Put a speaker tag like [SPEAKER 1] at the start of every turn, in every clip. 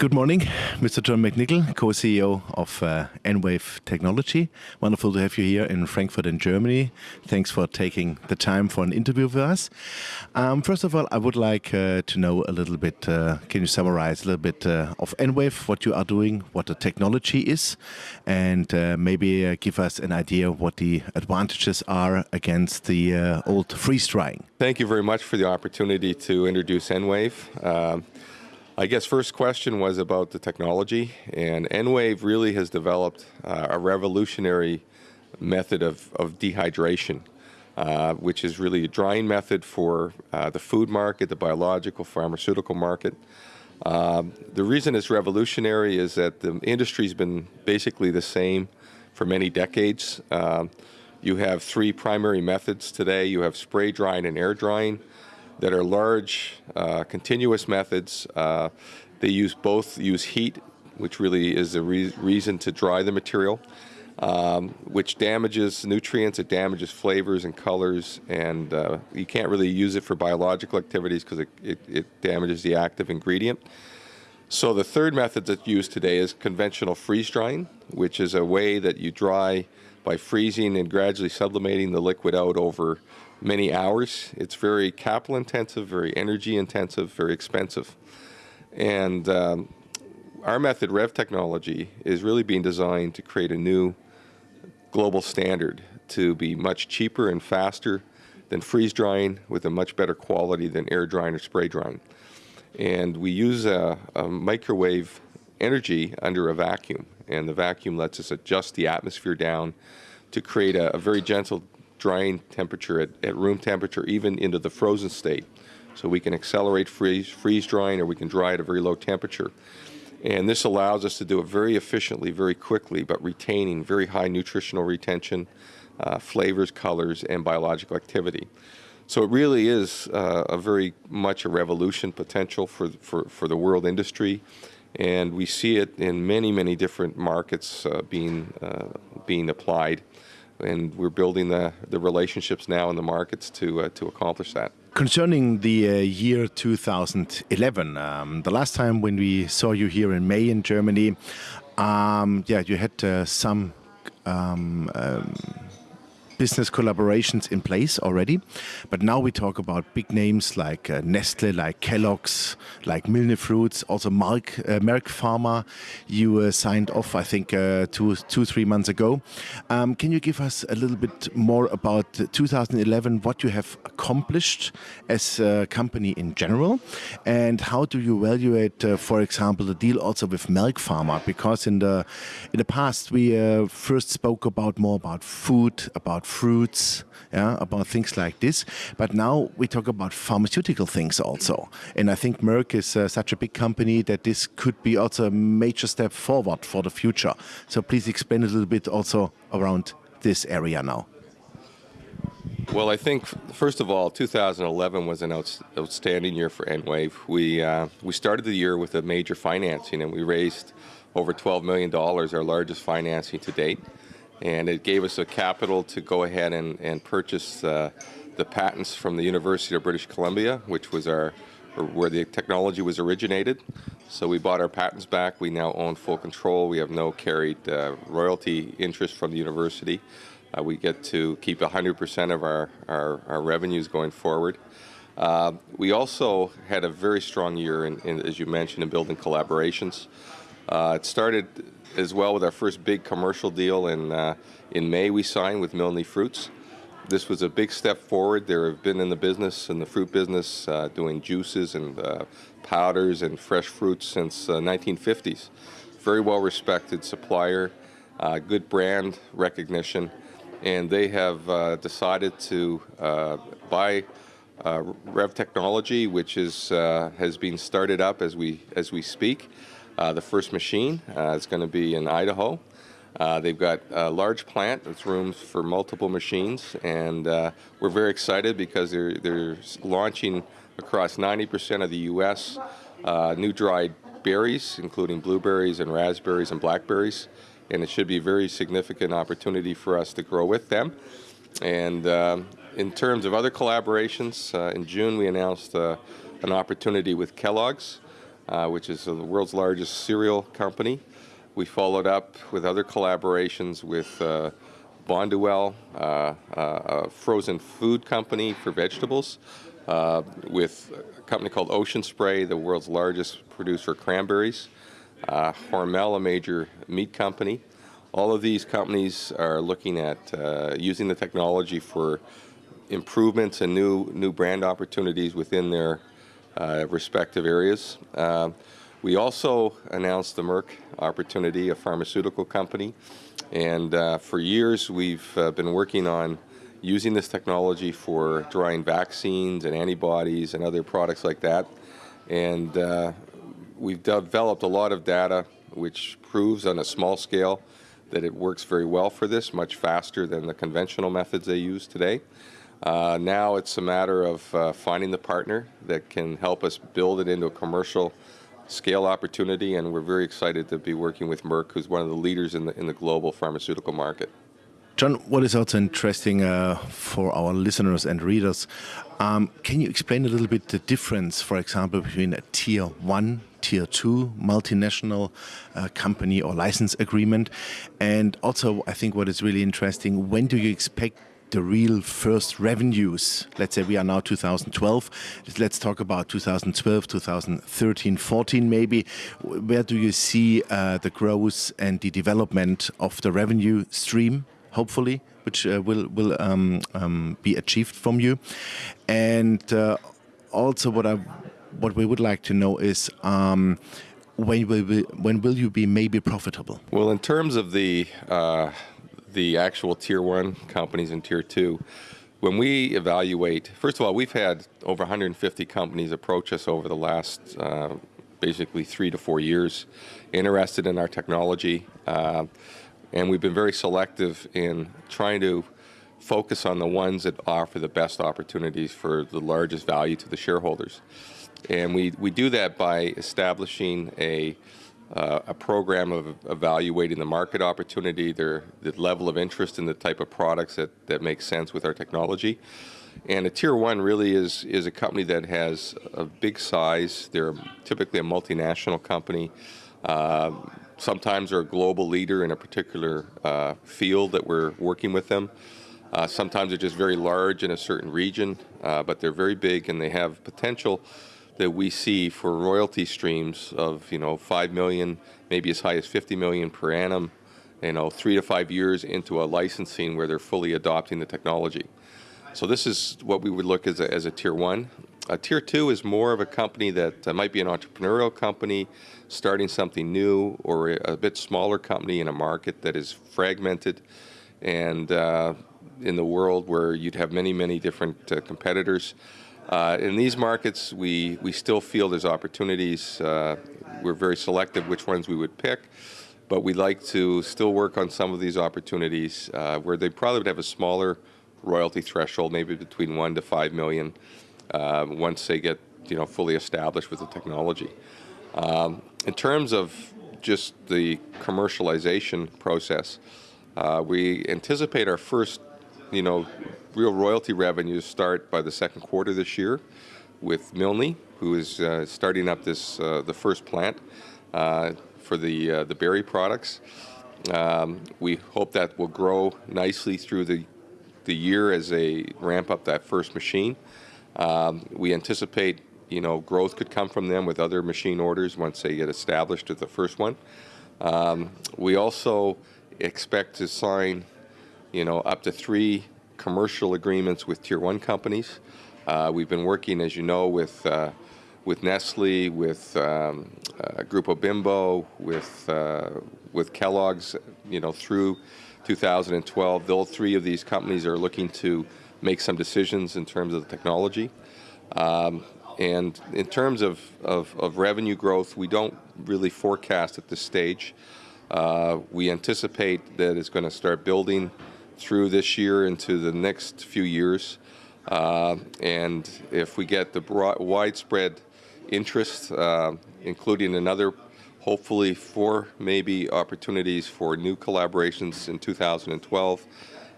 [SPEAKER 1] Good morning, Mr. John McNicol, co-CEO of uh, Enwave Technology. Wonderful to have you here in Frankfurt in Germany. Thanks for taking the time for an interview with us. Um, first of all, I would like uh, to know a little bit, uh, can you summarize a little bit uh, of Enwave, what you are doing, what the technology is, and uh, maybe uh, give us an idea of what the advantages are against the old freeze drying.
[SPEAKER 2] Thank you very much for the opportunity to introduce Enwave. Um, I guess first question was about the technology, and Enwave really has developed uh, a revolutionary method of, of dehydration, uh, which is really a drying method for uh, the food market, the biological, pharmaceutical market. Um, the reason it's revolutionary is that the industry's been basically the same for many decades. Um, you have three primary methods today. You have spray drying and air drying that are large, uh, continuous methods. Uh, they use both use heat, which really is the re reason to dry the material, um, which damages nutrients, it damages flavors and colors, and uh, you can't really use it for biological activities because it, it, it damages the active ingredient. So the third method that's used today is conventional freeze drying, which is a way that you dry by freezing and gradually sublimating the liquid out over many hours. It's very capital intensive, very energy intensive, very expensive. And um, our method, Rev Technology, is really being designed to create a new global standard to be much cheaper and faster than freeze drying with a much better quality than air drying or spray drying. And we use a, a microwave energy under a vacuum, and the vacuum lets us adjust the atmosphere down to create a, a very gentle drying temperature at, at, room temperature, even into the frozen state. So we can accelerate freeze, freeze drying or we can dry at a very low temperature. And this allows us to do it very efficiently, very quickly, but retaining very high nutritional retention, uh, flavors, colors, and biological activity. So it really is uh, a very much a revolution potential for, for, for the world industry and we see it in many, many different markets uh, being uh, being applied, and we're building the, the relationships now in the markets to uh, to accomplish that.
[SPEAKER 1] Concerning the uh, year 2011, um, the last time when we saw you here in May in Germany, um, yeah, you had uh, some. Um, um business collaborations in place already. But now we talk about big names like uh, Nestle, like Kellogg's, like Milne Fruits, also Merck, uh, Merck Pharma. You uh, signed off, I think, uh, two, two, three months ago. Um, can you give us a little bit more about 2011, what you have accomplished as a company in general, and how do you evaluate, uh, for example, the deal also with Merck Pharma? Because in the in the past we uh, first spoke about more about food, about fruits, yeah, about things like this. But now we talk about pharmaceutical things also. And I think Merck is uh, such a big company that this could be also a major step forward for the future. So please explain a little bit also around this area now.
[SPEAKER 2] Well, I think first of all, 2011 was an outstanding year for Enwave. We uh, we started the year with a major financing, and we raised over 12 million dollars, our largest financing to date and it gave us a capital to go ahead and, and purchase uh, the patents from the University of British Columbia, which was our where the technology was originated. So we bought our patents back. We now own full control. We have no carried uh, royalty interest from the university. Uh, we get to keep 100% of our, our, our, revenues going forward. Uh, we also had a very strong year, in, in, as you mentioned, in building collaborations. Uh, it started as well with our first big commercial deal in, uh, in May we signed with Milne Fruits. This was a big step forward. They have been in the business, in the fruit business, uh, doing juices and uh, powders and fresh fruits since the uh, 1950s. Very well respected supplier, uh, good brand recognition, and they have decided to buy Rev Technology, which is, has been started up as we, as we speak. Uh, the first machine uh, is going to be in Idaho. Uh, they've got a large plant that's rooms for multiple machines, and uh, we're very excited because they're, they're launching across 90% of the U.S. Uh, new dried berries, including blueberries and raspberries and blackberries, and it should be a very significant opportunity for us to grow with them. And um, in terms of other collaborations, uh, in June we announced an opportunity with Kellogg's uh, which is the world's largest cereal company. We followed up with other collaborations with uh, Bonduelle, uh, uh, a frozen food company for vegetables, uh, with a company called Ocean Spray, the world's largest producer of cranberries, Hormel, a major meat company. All of these companies are looking at using the technology for improvements and new new brand opportunities within their respective areas. Uh, we also announced the Merck opportunity, a pharmaceutical company, and uh, for years we've uh, been working on using this technology for drying vaccines and antibodies and other products like that. And uh, we've developed a lot of data which proves on a small scale that it works very well for this, much faster than the conventional methods they use today. Uh, now it's a matter of uh, finding the partner that can help us build it into a commercial scale opportunity, and we're very excited to be working with Merck, who's one of the leaders in the, in the global pharmaceutical market.
[SPEAKER 1] John, what is also interesting uh, for our listeners and readers, um, can you explain a little bit the difference, for example, between a tier one, tier two multinational uh, company or license agreement? And also, I think what is really interesting, when do you expect the real first revenues. Let's say we are now 2012. Let's talk about 2012, 2013, 14 maybe. Where do you see uh, the growth and the development of the revenue stream? hopefully, which uh, will will um, um, be achieved from you. And uh, also, what I what we would like to know is. Um, when will, be, when will you be maybe profitable?
[SPEAKER 2] Well, in terms of the uh, the actual tier one companies and tier two, when we evaluate, first of all, we've had over 150 companies approach us over the last uh, basically three to four years, interested in our technology. Uh, and we've been very selective in trying to focus on the ones that offer the best opportunities for the largest value to the shareholders. And we, we do that by establishing a, uh, a program of evaluating the market opportunity, their, the level of interest in the type of products that, that make sense with our technology. And a tier one really is, is a company that has a big size. They're typically a multinational company. Uh, sometimes are a global leader in a particular uh, field that we're working with them. Uh, sometimes they're just very large in a certain region, uh, but they're very big and they have potential that we see for royalty streams of you know five million, maybe as high as 50 million per annum. You know, three to five years into a licensing where they're fully adopting the technology. So this is what we would look as a, as a tier one. A tier two is more of a company that uh, might be an entrepreneurial company, starting something new, or a, a, bit smaller company in a market that is fragmented, and uh, in the world where you'd have many, many different uh, competitors. Uh, in these markets, we, we still feel there's opportunities. Uh, we're very selective which ones we would pick, but we'd like to still work on some of these opportunities uh, where they probably would have a smaller royalty threshold, maybe between one to five million uh, once they get you know fully established with the technology. Um, in terms of just the commercialization process, uh, we anticipate our first you know real royalty revenues start by the second quarter this year with Milne, who is uh, starting up this uh, the first plant uh, for the uh, the berry products. Um, we hope that will grow nicely through the the year as they ramp up that first machine. Um, we anticipate, you know, growth could come from them with other machine orders once they get established with the first one. Um, we also expect to sign, you know, up to three commercial agreements with tier one companies. Uh, we've been working, as you know, with uh, with Nestle, with um, uh, Grupo Bimbo, with uh, with Kellogg's, you know, through 2012. All three of these companies are looking to make some decisions in terms of the technology. Um, and in terms of, of, of, revenue growth, we don't really forecast at this stage. Uh, we anticipate that it's going to start building through this year into the next few years. Uh, and if we get the broad, widespread interest, uh, including another, hopefully four maybe opportunities for new collaborations in 2012,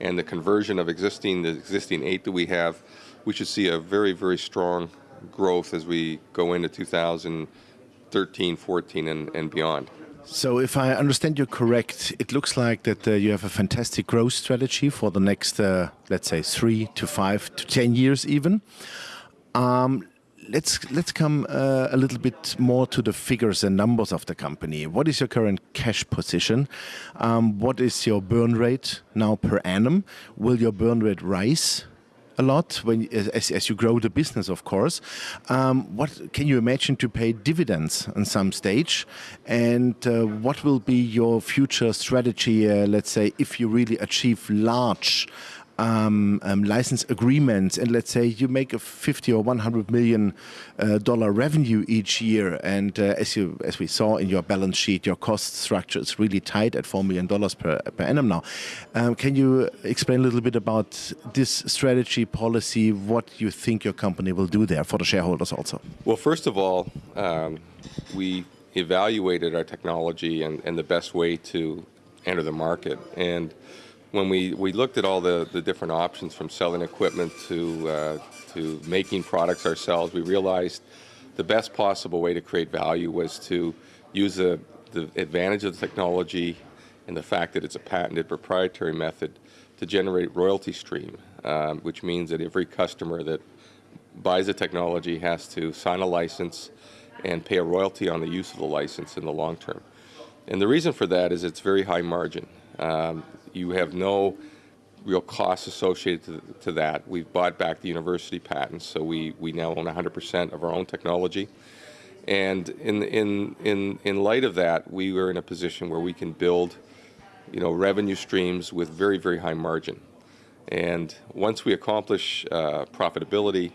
[SPEAKER 2] and the conversion of existing the existing eight that we have, we should see a very very strong growth as we go into 2013, 14, and, and beyond.
[SPEAKER 1] So, if I understand you correct, it looks like that uh, you have a fantastic growth strategy for the next, uh, let's say, three to five to ten years, even. Um, let's let's come uh, a little bit more to the figures and numbers of the company. What is your current cash position? Um, what is your burn rate now per annum? Will your burn rate rise? A lot when as, as you grow the business, of course. Um, what can you imagine to pay dividends on some stage, and uh, what will be your future strategy? Uh, let's say if you really achieve large um, um, license agreements, and let's say you make a 50 or 100 million uh, dollar revenue each year, and uh, as you as we saw in your balance sheet, your cost structure is really tight at four million dollars per, per annum now. Um, can you explain a little bit about this strategy policy? What you think your company will do there for the shareholders also?
[SPEAKER 2] Well, first of all, um, we evaluated our technology and, and the best way to enter the market and when we, we looked at all the, the different options from selling equipment to, uh, to making products ourselves, we realized the best possible way to create value was to use the, the advantage of the technology and the fact that it's a patented proprietary method to generate royalty stream, um, which means that every customer that buys the technology has to sign a license and pay a royalty on the use of the license in the long term. And the reason for that is it's very high margin. Um, you have no real costs associated to, to, that. We've bought back the university patents, so we, we now own 100% of our own technology. And in, in, in, in light of that, we were in a position where we can build you know, revenue streams with very, very high margin. And once we accomplish uh, profitability,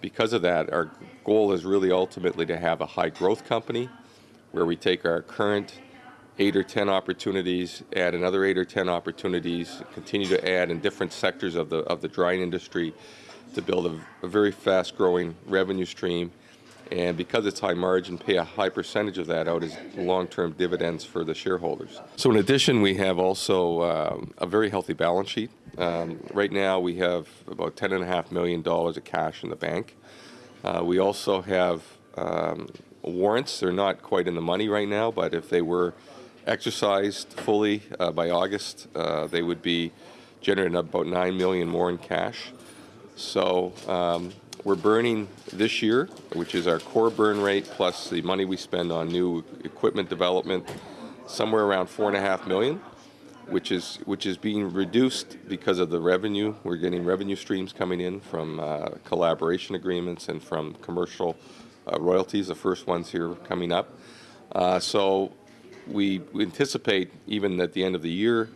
[SPEAKER 2] because of that, our goal is really ultimately to have a high growth company where we take our current eight or 10 opportunities, add another eight or 10 opportunities, continue to add in different sectors of the, of the drying industry to build a, a very fast growing revenue stream. And because it's high margin, pay a high percentage of that out as long-term dividends for the shareholders. So in addition, we have also um, a very healthy balance sheet. Um, right now, we have about $10.5 million of cash in the bank. Uh, we also have um, warrants. They're not quite in the money right now, but if they were exercised fully uh, by August, uh, they would be generating about nine million more in cash. So um, we're burning this year, which is our core burn rate plus the money we spend on new equipment development, somewhere around four and a half million, which is which is being reduced because of the revenue. We're getting revenue streams coming in from uh, collaboration agreements and from commercial uh, royalties. The first ones here coming up. Uh, so we anticipate even at the end of the year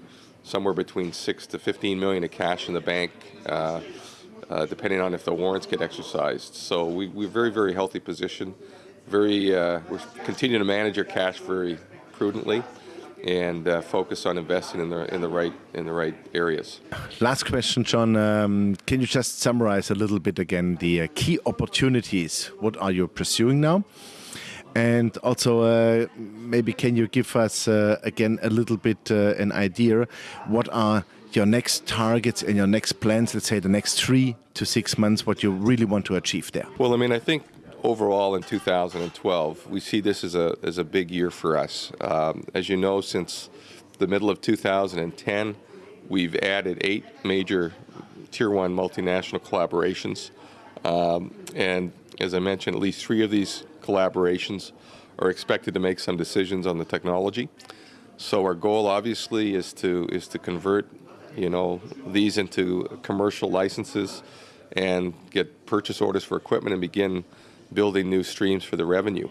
[SPEAKER 2] somewhere between six to 15 million of cash in the bank, uh, uh, depending on if the warrants get exercised. So we, we're very, very healthy position. Very, uh, we're continuing to manage our cash very prudently and uh, focus on investing in the in the right in the right areas.
[SPEAKER 1] Last question, John. Um, can you just summarize a little bit again the uh, key opportunities? What are you pursuing now? And also, uh, maybe can you give us uh, again a little bit uh, an idea what are your next targets and your next plans? Let's say the next three to six months, what you really want to achieve there.
[SPEAKER 2] Well, I mean, I think overall in 2012, we see this as a as a big year for us. Um, as you know, since the middle of 2010, we've added eight major tier one multinational collaborations, um, and as I mentioned, at least three of these collaborations are expected to make some decisions on the technology. So our goal obviously is to is to convert you know these into commercial licenses and get purchase orders for equipment and begin building new streams for the revenue.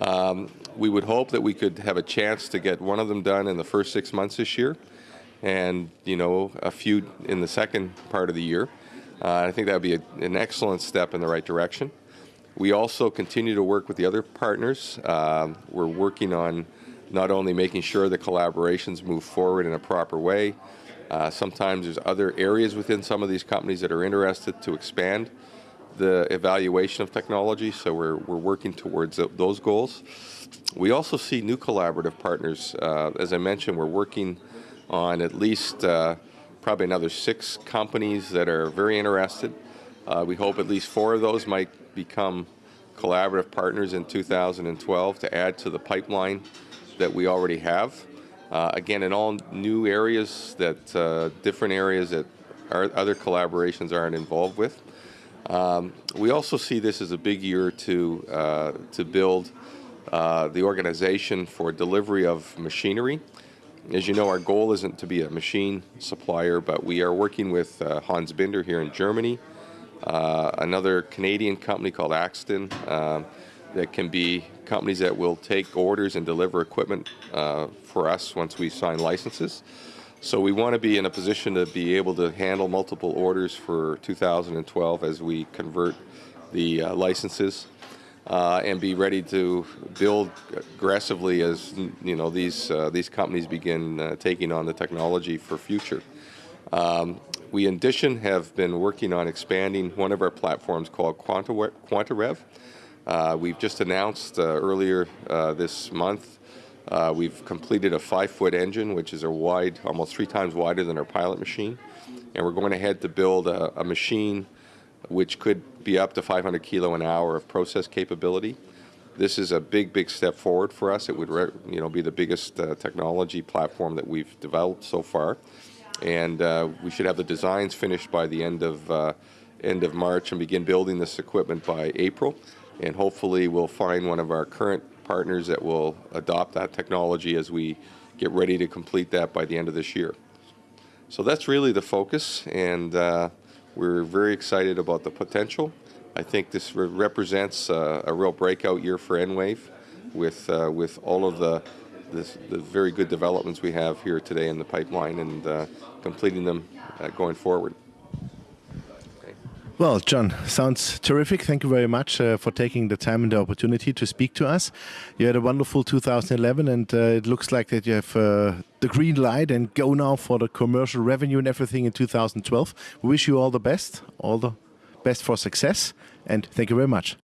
[SPEAKER 2] Um, we would hope that we could have a chance to get one of them done in the first six months this year and you know a few in the second part of the year. Uh, I think that would be a, an excellent step in the right direction. We also continue to work with the other partners. Uh, we're working on not only making sure the collaborations move forward in a proper way, uh, sometimes there's other areas within some of these companies that are interested to expand the evaluation of technology, so we're, we're working towards those goals. We also see new collaborative partners. Uh, as I mentioned, we're working on at least uh, probably another six companies that are very interested. Uh, we hope at least four of those might become collaborative partners in 2012 to add to the pipeline that we already have. Uh, again, in all new areas that uh, different areas that our other collaborations aren't involved with. Um, we also see this as a big year to uh, to build uh, the organization for delivery of machinery. As you know, our goal isn't to be a machine supplier, but we are working with uh, Hans Binder here in Germany, another Canadian company called Axton, um, that can be companies that will take orders and deliver equipment uh, for us once we sign licenses. So we want to be in a position to be able to handle multiple orders for 2012 as we convert the uh, licenses uh, and be ready to build aggressively as you know these uh, these companies begin uh, taking on the technology for future. Um, we in addition have been working on expanding one of our platforms called Quanta, QuantaRev. Uh, we've just announced uh, earlier uh, this month uh, we've completed a five-foot engine, which is a wide, almost three times wider than our pilot machine, and we're going ahead to build a, a machine which could be up to 500 kilo an hour of process capability. This is a big, big step forward for us. It would, you know, be the biggest uh, technology platform that we've developed so far, and uh, we should have the designs finished by the end of uh, end of March and begin building this equipment by April. And hopefully, we'll find one of our current partners that will adopt that technology as we get ready to complete that by the end of this year. So that's really the focus, and uh, we're very excited about the potential. I think this re represents a real breakout year for EnWave with, uh, with all of the, this, the very good developments we have here today in the pipeline and uh, completing them uh, going forward.
[SPEAKER 1] Well, John, sounds terrific. Thank you very much uh, for taking the time and the opportunity to speak to us. You had a wonderful 2011, and uh, it looks like that you have uh, the green light and go now for the commercial revenue and everything in 2012. We wish you all the best, all the best for success, and thank you very much.